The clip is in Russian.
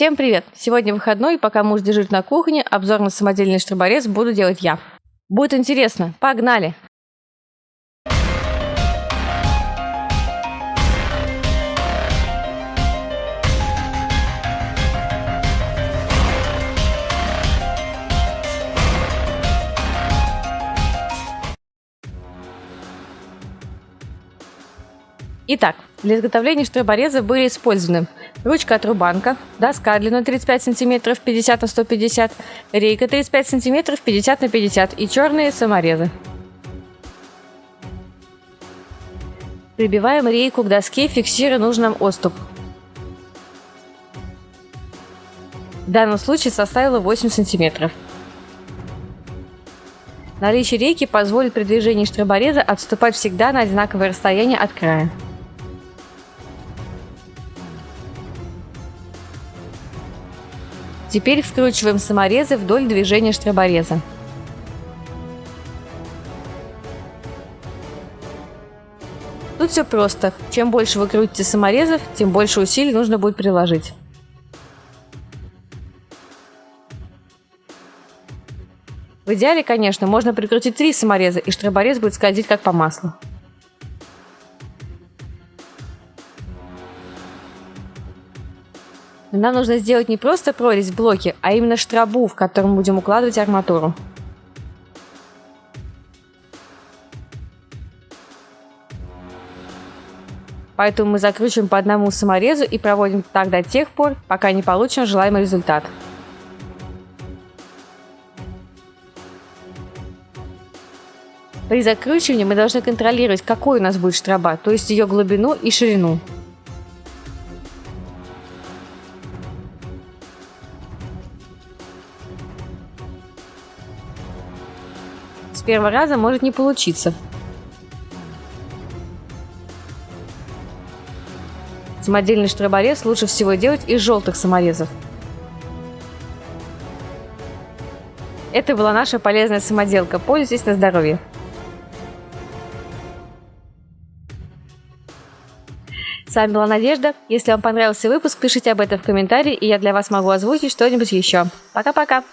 Всем привет! Сегодня выходной, и пока муж дежурит на кухне, обзор на самодельный штроборез буду делать я. Будет интересно, погнали! Итак, для изготовления штробореза были использованы ручка от рубанка, доска длиной 35 см 50 на 150, рейка 35 см 50 на 50 и черные саморезы. Прибиваем рейку к доске, фиксируя нужный нам отступ. В данном случае составила 8 см. Наличие рейки позволит при движении штробореза отступать всегда на одинаковое расстояние от края. Теперь вкручиваем саморезы вдоль движения штробореза. Тут все просто. Чем больше вы крутите саморезов, тем больше усилий нужно будет приложить. В идеале, конечно, можно прикрутить три самореза, и штроборез будет скользить как по маслу. Нам нужно сделать не просто прорезь в блоке, а именно штробу, в котором будем укладывать арматуру. Поэтому мы закручиваем по одному саморезу и проводим так до тех пор, пока не получим желаемый результат. При закручивании мы должны контролировать, какой у нас будет штроба, то есть ее глубину и ширину. С первого раза может не получиться. Самодельный штроборез лучше всего делать из желтых саморезов. Это была наша полезная самоделка. Пользуйтесь на здоровье. С вами была Надежда. Если вам понравился выпуск, пишите об этом в комментарии, и я для вас могу озвучить что-нибудь еще. Пока-пока!